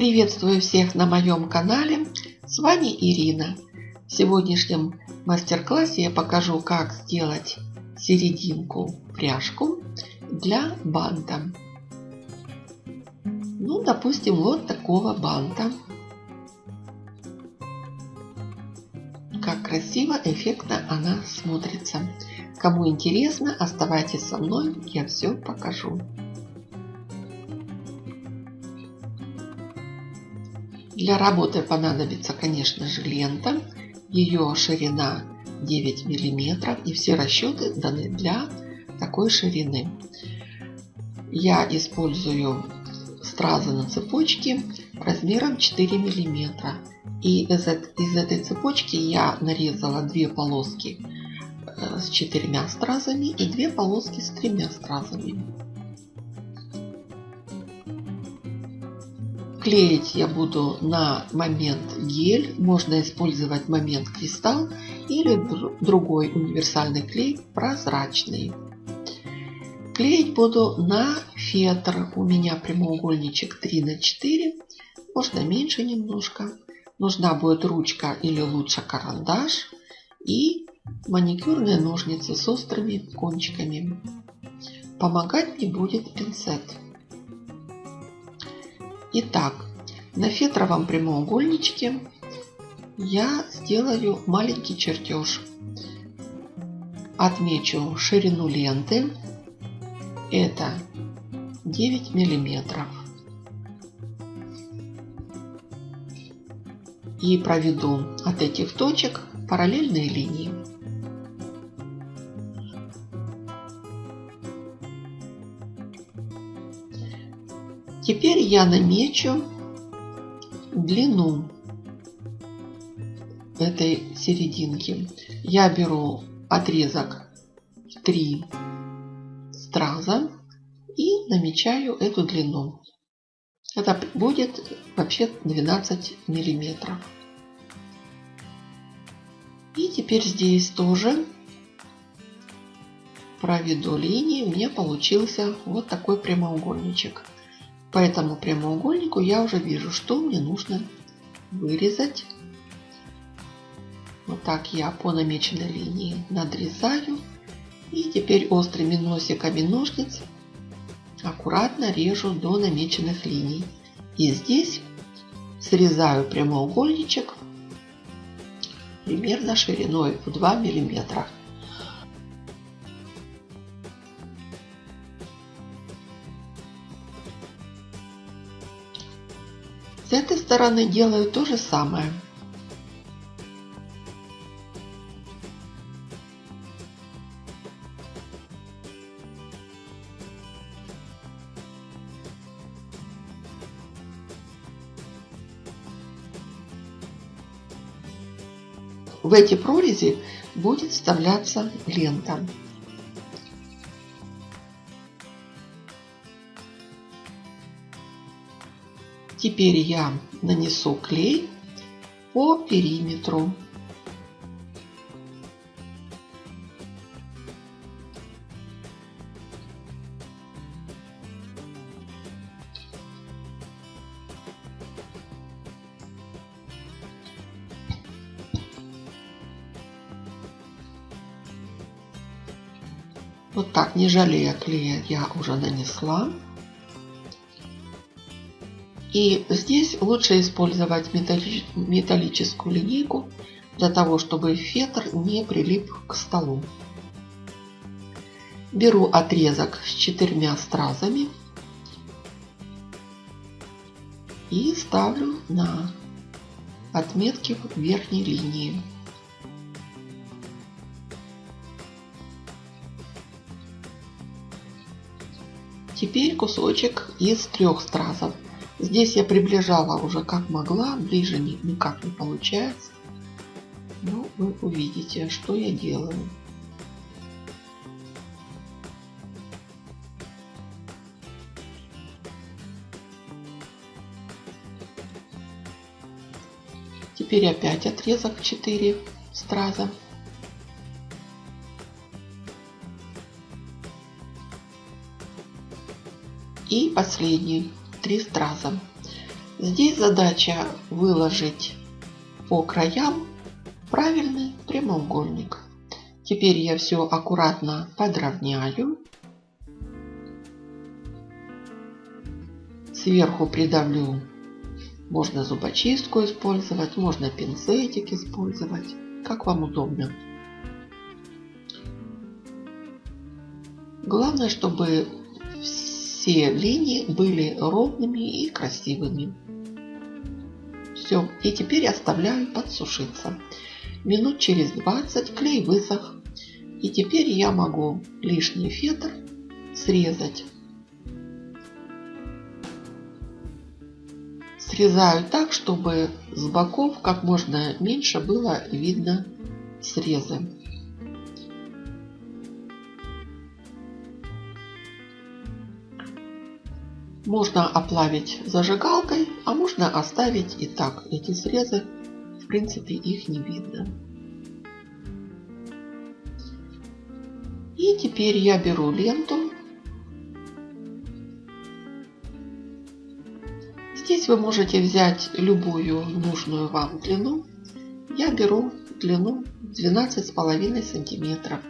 Приветствую всех на моем канале. С вами Ирина. В сегодняшнем мастер-классе я покажу, как сделать серединку пряжку для банта. Ну, допустим, вот такого банта. Как красиво, эффектно она смотрится. Кому интересно, оставайтесь со мной, я все покажу. Для работы понадобится, конечно же, лента. Ее ширина 9 миллиметров и все расчеты даны для такой ширины. Я использую стразы на цепочке размером 4 миллиметра. И из, из этой цепочки я нарезала две полоски э, с четырьмя стразами и две полоски с тремя стразами. Клеить я буду на момент гель, можно использовать момент кристалл или другой универсальный клей прозрачный. Клеить буду на фетр, у меня прямоугольничек 3 на 4, можно меньше немножко. Нужна будет ручка или лучше карандаш и маникюрные ножницы с острыми кончиками. Помогать мне будет пинцет. Итак, на фетровом прямоугольничке я сделаю маленький чертеж. Отмечу ширину ленты. Это 9 миллиметров. И проведу от этих точек параллельные линии. Теперь я намечу длину этой серединки. Я беру отрезок 3 страза и намечаю эту длину. Это будет вообще 12 миллиметров. И теперь здесь тоже проведу линии. У меня получился вот такой прямоугольничек. По этому прямоугольнику я уже вижу, что мне нужно вырезать. Вот так я по намеченной линии надрезаю. И теперь острыми носиками ножниц аккуратно режу до намеченных линий. И здесь срезаю прямоугольничек примерно шириной в 2 миллиметра. С этой стороны делаю то же самое. В эти прорези будет вставляться лента. Теперь я нанесу клей по периметру. Вот так, не жалея клея, я уже нанесла. И здесь лучше использовать металлическую линейку для того, чтобы фетр не прилип к столу. Беру отрезок с четырьмя стразами и ставлю на отметки верхней линии. Теперь кусочек из трех стразов. Здесь я приближала уже как могла, ближе никак не получается. Но вы увидите, что я делаю. Теперь опять отрезок 4 страза. И последний три страза. Здесь задача выложить по краям правильный прямоугольник. Теперь я все аккуратно подровняю. Сверху придавлю. Можно зубочистку использовать, можно пинцетик использовать, как вам удобно. Главное, чтобы все линии были ровными и красивыми. Все. И теперь оставляю подсушиться. Минут через 20 клей высох. И теперь я могу лишний фетр срезать. Срезаю так, чтобы с боков как можно меньше было видно срезы. Можно оплавить зажигалкой, а можно оставить и так. Эти срезы, в принципе, их не видно. И теперь я беру ленту. Здесь вы можете взять любую нужную вам длину. Я беру длину 12,5 сантиметров.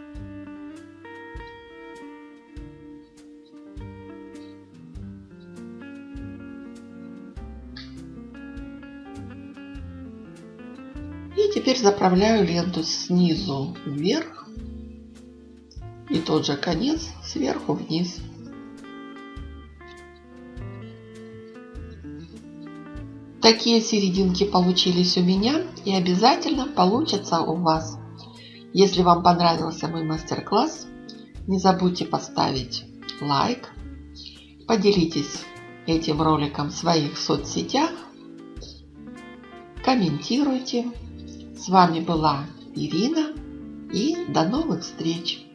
Теперь заправляю ленту снизу вверх и тот же конец сверху вниз. Такие серединки получились у меня и обязательно получатся у вас. Если вам понравился мой мастер-класс, не забудьте поставить лайк, поделитесь этим роликом в своих соцсетях, комментируйте. С вами была Ирина и до новых встреч!